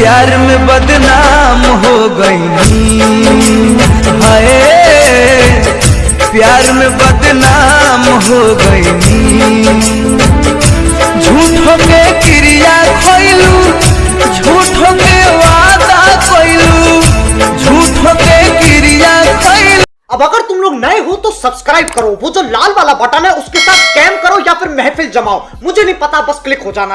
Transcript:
में बदनाम हो गई हाय, प्यार में बदनाम हो गई झूठों के क्रिया खोइलू झूठों के वादा कोइलू झूठों के क्रिया खोइलू। अब अगर तुम लोग नए हो तो सब्सक्राइब करो, वो जो लाल वाला बटन है उसके साथ कैम करो या फिर महफिल जमाओ। मुझे नहीं पता, बस क्लिक हो जाना